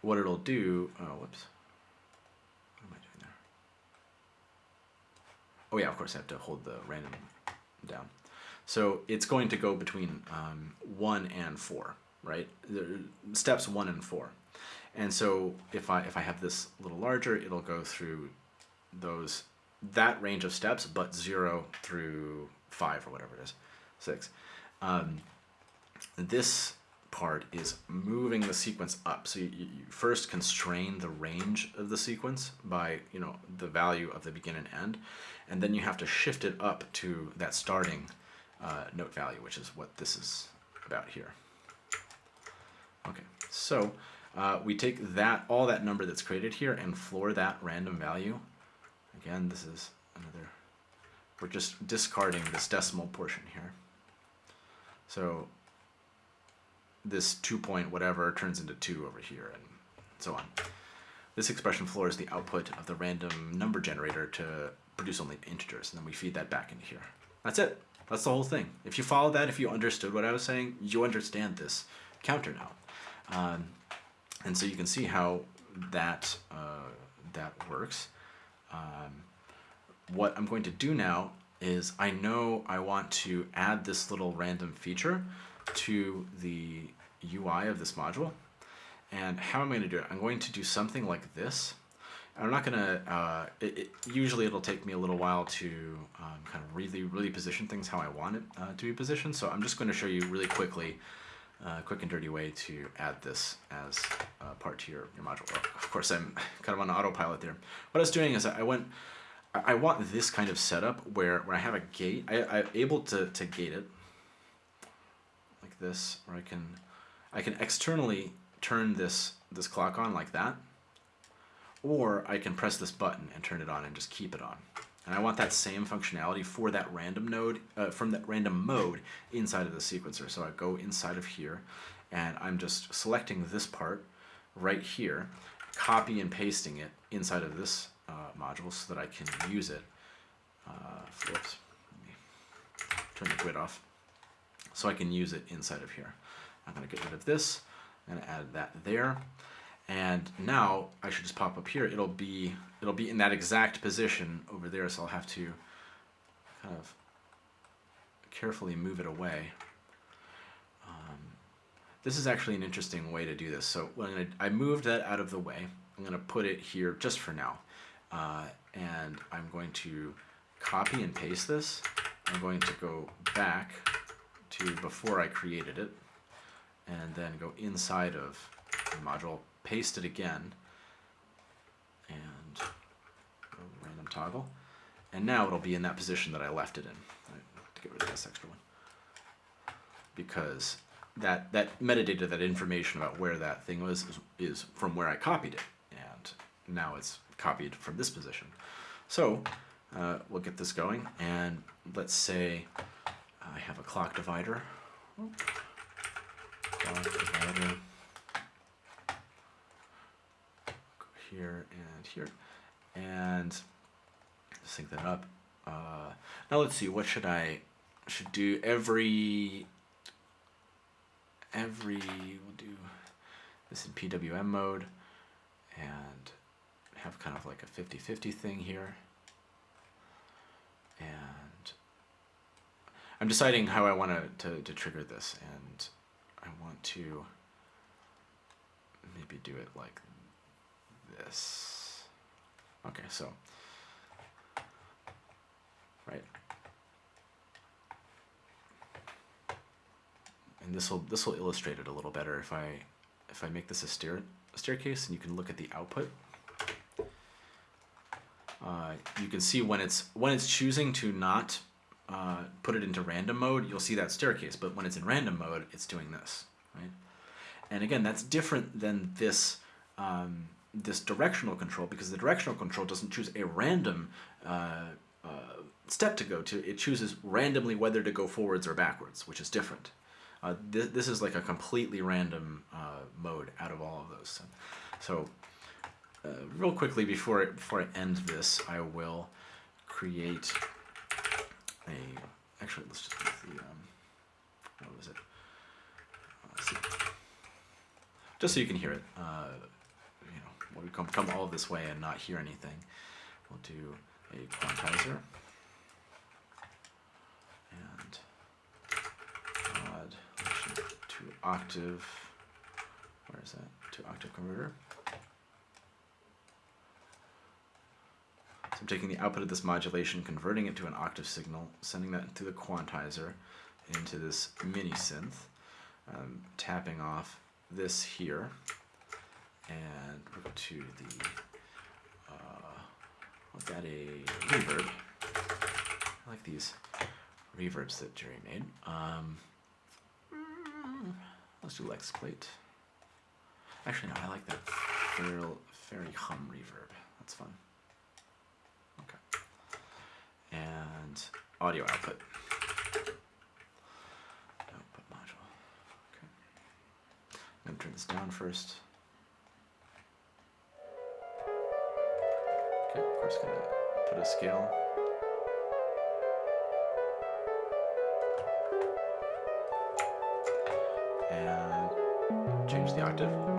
What it'll do, oh, whoops. What am I doing there? Oh yeah, of course I have to hold the random down. So it's going to go between um, 1 and 4, right? steps 1 and 4. And so if I, if I have this a little larger, it'll go through those, that range of steps, but zero through five or whatever it is, six. Um, this part is moving the sequence up. So you, you, first constrain the range of the sequence by, you know, the value of the begin and end, and then you have to shift it up to that starting uh, note value, which is what this is about here. Okay, so uh, we take that all that number that's created here and floor that random value. Again, this is another, we're just discarding this decimal portion here. So this two point whatever turns into two over here and so on. This expression floor is the output of the random number generator to produce only integers, and then we feed that back into here. That's it. That's the whole thing. If you follow that, if you understood what I was saying, you understand this counter now. Um, and so you can see how that, uh, that works. Um, what I'm going to do now is I know I want to add this little random feature to the UI of this module. And how am I'm going to do it, I'm going to do something like this. I'm not going to, uh, it, it, usually it'll take me a little while to um, kind of really, really position things how I want it uh, to be positioned. So I'm just going to show you really quickly, uh, quick and dirty way to add this as part to your, your module. Of course, I'm kind of on autopilot there. What I was doing is I went, I want this kind of setup where where I have a gate, I, I'm able to, to gate it this, or I can, I can externally turn this, this clock on like that, or I can press this button and turn it on and just keep it on. And I want that same functionality for that random node, uh, from that random mode inside of the sequencer. So I go inside of here, and I'm just selecting this part right here, copy and pasting it inside of this uh, module so that I can use it. Uh, flips. Turn the grid off. So I can use it inside of here. I'm going to get rid of this. To add that there. And now I should just pop up here. It'll be it'll be in that exact position over there. So I'll have to kind of carefully move it away. Um, this is actually an interesting way to do this. So I, I moved that out of the way, I'm going to put it here just for now. Uh, and I'm going to copy and paste this. I'm going to go back to before I created it and then go inside of the module, paste it again, and random toggle. And now it'll be in that position that I left it in. Right, to get rid of this extra one. Because that, that metadata, that information about where that thing was, is, is from where I copied it. And now it's copied from this position. So uh, we'll get this going, and let's say I have a clock divider. Clock divider. Go here and here, and sync that up. Uh, now let's see. What should I should do every every we'll do this in PWM mode and have kind of like a 50-50 thing here. And I'm deciding how I want to, to, trigger this, and I want to maybe do it like this. Okay, so, right. And this will this will illustrate it a little better if I if I make this a stair a staircase and you can look at the output. Uh, you can see when it's when it's choosing to not uh, put it into random mode, you'll see that staircase. But when it's in random mode, it's doing this, right? And again, that's different than this um, this directional control because the directional control doesn't choose a random uh, uh, step to go to. It chooses randomly whether to go forwards or backwards, which is different. Uh, this, this is like a completely random uh, mode out of all of those. So uh, real quickly before I, before I end this, I will create a, actually let's just use the, um, what was it? Just so you can hear it, uh, you know, when we come, come all this way and not hear anything, we'll do a quantizer. And to octave, where is that? To octave converter. I'm taking the output of this modulation, converting it to an octave signal, sending that to the quantizer into this mini synth, um, tapping off this here, and to the, uh, I've got a reverb. I like these reverbs that Jerry made. Um, let's do Lex plate. Actually, no, I like that fairy, fairy hum reverb. That's fun and audio output. Output module. Okay. I'm going to turn this down first. Okay, of course, going to put a scale. And change the octave.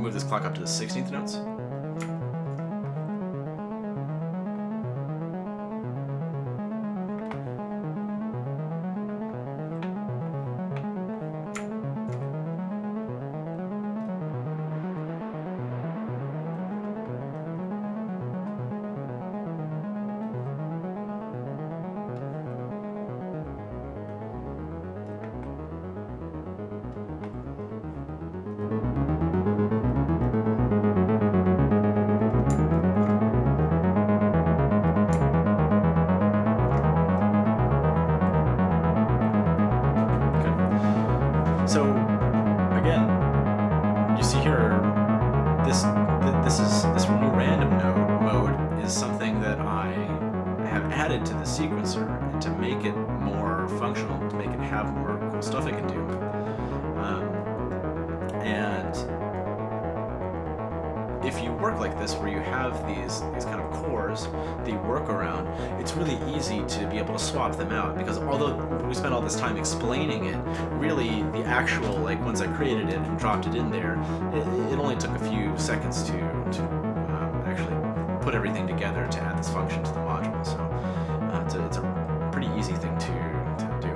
Move this clock up to the 16th notes. It and dropped it in there, it, it only took a few seconds to to um, actually put everything together to add this function to the module. So uh, it's, a, it's a pretty easy thing to to do.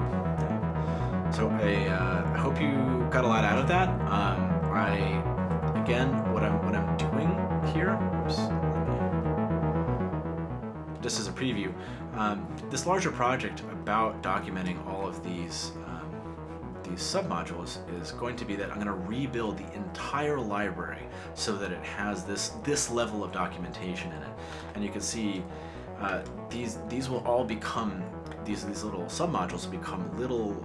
So I, uh, hope you got a lot out of that. Um, I again, what I'm what I'm doing here. Oops, just as a preview, um, this larger project about documenting all of these um, these submodules is going to be that I'm going to rebuild the entire library so that it has this this level of documentation in it, and you can see uh, these these will all become these these little submodules will become little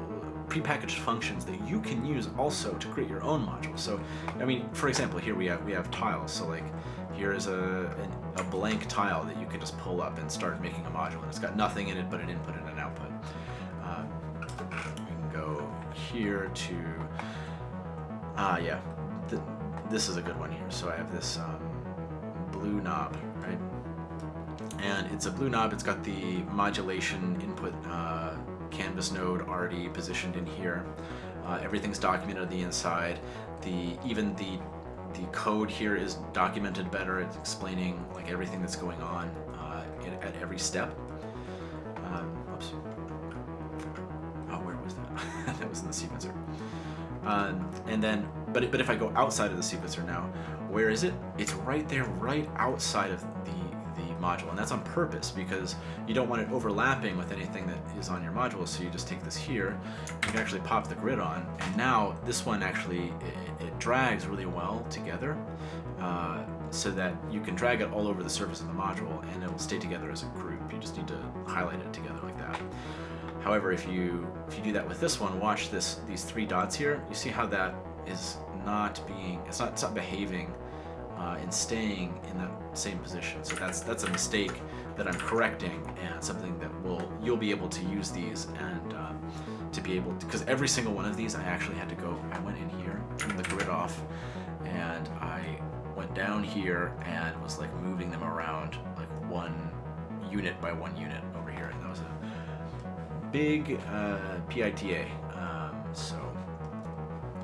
prepackaged functions that you can use also to create your own module. So, I mean, for example, here we have we have tiles. So like, here is a an, a blank tile that you can just pull up and start making a module, and it's got nothing in it but an input and an here to ah yeah, th this is a good one here. So I have this um, blue knob, right? And it's a blue knob. It's got the modulation input. Uh, canvas node already positioned in here. Uh, everything's documented on the inside. The even the the code here is documented better. It's explaining like everything that's going on uh, in, at every step. Um, oops. That was in the sequencer. Um, and then, but but if I go outside of the sequencer now, where is it? It's right there, right outside of the the module, and that's on purpose because you don't want it overlapping with anything that is on your module. So you just take this here, you can actually pop the grid on, and now this one actually it, it drags really well together, uh, so that you can drag it all over the surface of the module, and it will stay together as a group. You just need to highlight it together like that. However, if you if you do that with this one, watch this these three dots here. You see how that is not being it's not it's not behaving uh, and staying in that same position. So that's that's a mistake that I'm correcting and something that will you'll be able to use these and um, to be able to because every single one of these I actually had to go. I went in here, turned the grid off, and I went down here and was like moving them around like one unit by one unit big uh, PITA. Um, so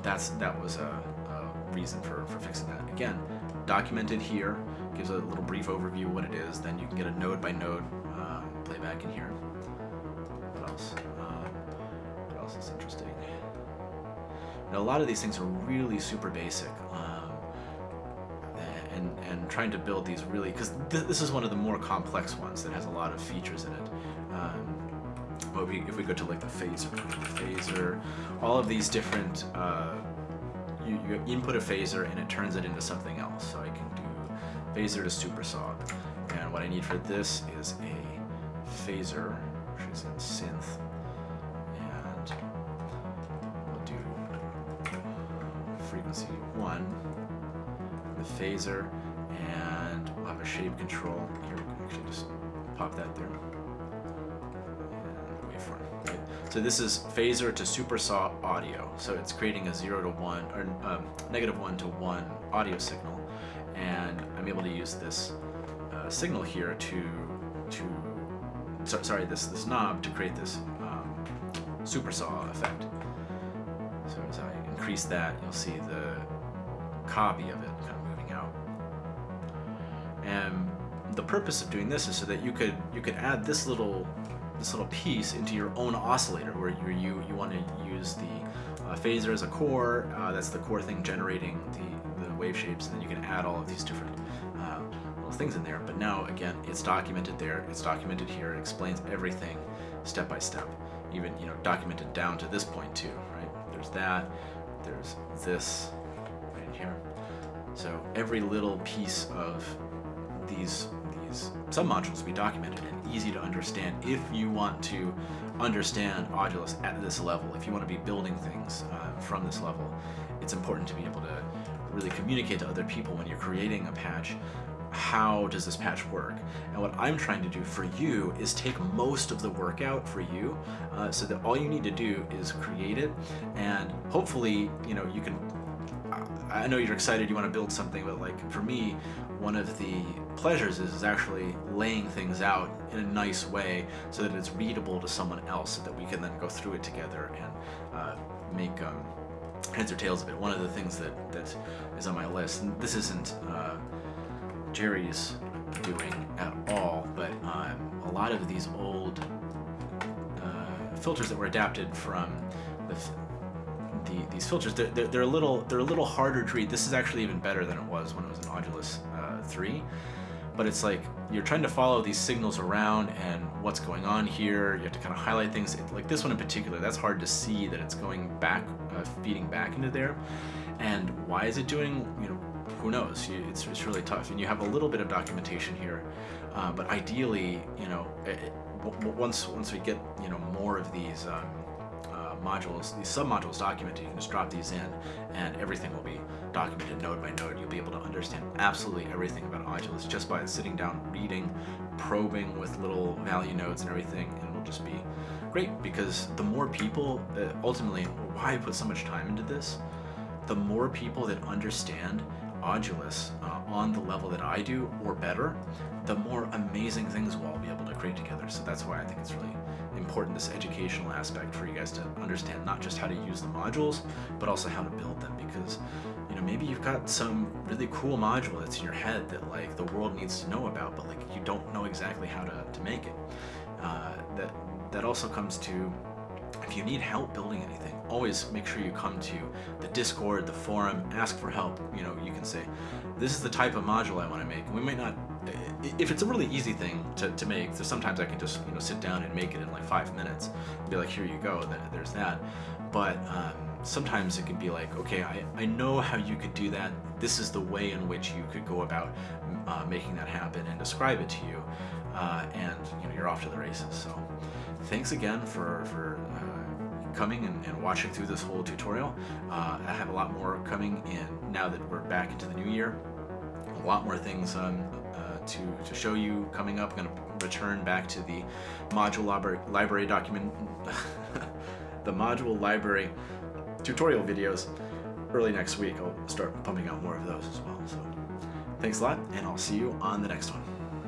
that's that was a, a reason for, for fixing that. Again, documented here gives a little brief overview of what it is. Then you can get a node by node um, playback in here. What else? Um, what else is interesting? Now, a lot of these things are really super basic. Um, and, and trying to build these really, because th this is one of the more complex ones that has a lot of features in it. Um, but we, if we go to like the phasor, phasor, all of these different, uh, you, you input a phasor and it turns it into something else. So I can do phasor to supersaw. And what I need for this is a phasor, which is in synth. And we'll do frequency one, the phasor, and we'll have a shape control. Here, we can actually just pop that there. So this is phasor to supersaw audio. So it's creating a zero to one or um, negative one to one audio signal, and I'm able to use this uh, signal here to to so, sorry this this knob to create this um, supersaw effect. So as I increase that, you'll see the copy of it kind of moving out. And the purpose of doing this is so that you could you could add this little this little piece into your own oscillator where you you, you want to use the uh, phasor as a core. Uh, that's the core thing generating the, the wave shapes, and then you can add all of these different uh, little things in there. But now again, it's documented there. It's documented here. It explains everything step by step, even you know documented down to this point too. Right? There's that. There's this right here. So every little piece of these these submodules be documented and easy to understand if you want to understand Audulus at this level, if you want to be building things uh, from this level, it's important to be able to really communicate to other people when you're creating a patch how does this patch work? And what I'm trying to do for you is take most of the work out for you uh, so that all you need to do is create it. And hopefully, you know, you can I know you're excited, you want to build something, but like for me, one of the pleasures is, is actually laying things out in a nice way so that it's readable to someone else so that we can then go through it together and uh, make um, heads or tails of it. One of the things that, that is on my list, and this isn't uh, Jerry's doing at all, but um, a lot of these old uh, filters that were adapted from the the, these filters, they're, they're, they're, a little they're a little harder to read. This is actually even better than it was when it was an Audulus 3. But it's like you're trying to follow these signals around and what's going on here. You have to kind of highlight things. Like this one in particular, that's hard to see that it's going back, uh, feeding back into there. And why is it doing, you know, who knows? It's, it's really tough. And you have a little bit of documentation here. Uh, but ideally, you know, it, once once we get, you know, more of these um, modules, these submodules documented, you can just drop these in and everything will be documented node by node. You'll be able to understand absolutely everything about Audulus just by sitting down, reading, probing with little value nodes and everything, and it'll just be great because the more people, uh, ultimately, why I put so much time into this, the more people that understand Audulus uh, on the level that I do or better, the more amazing things we'll all be able to create together. So that's why I think it's really important, this educational aspect for you guys to understand not just how to use the modules, but also how to build them because you know, maybe you've got some really cool module that's in your head that like the world needs to know about, but like you don't know exactly how to, to make it. Uh, that, that also comes to if you need help building anything, always make sure you come to the Discord, the forum, ask for help. You know, you can say, this is the type of module I want to make. we might not if it's a really easy thing to, to make, so sometimes I can just you know sit down and make it in like five minutes and be like, here you go, there's that. But um, sometimes it can be like, okay, I, I know how you could do that. This is the way in which you could go about uh, making that happen and describe it to you. Uh, and you know, you're off to the races. So thanks again for, for coming and, and, watching through this whole tutorial. Uh, I have a lot more coming in now that we're back into the new year. A lot more things um, to, to show you coming up. I'm going to return back to the module library, library document, the module library tutorial videos early next week. I'll start pumping out more of those as well. So thanks a lot, and I'll see you on the next one.